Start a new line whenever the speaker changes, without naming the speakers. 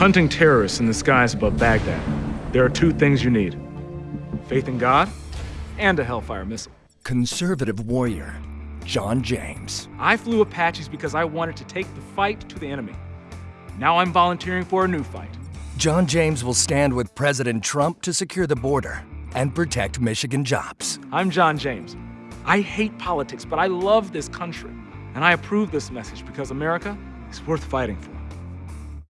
Hunting terrorists in the skies above Baghdad. There are two things you need. Faith in God and a Hellfire missile.
Conservative warrior, John James.
I flew Apaches because I wanted to take the fight to the enemy. Now I'm volunteering for a new fight.
John James will stand with President Trump to secure the border and protect Michigan jobs.
I'm John James. I hate politics, but I love this country. And I approve this message because America is worth fighting for.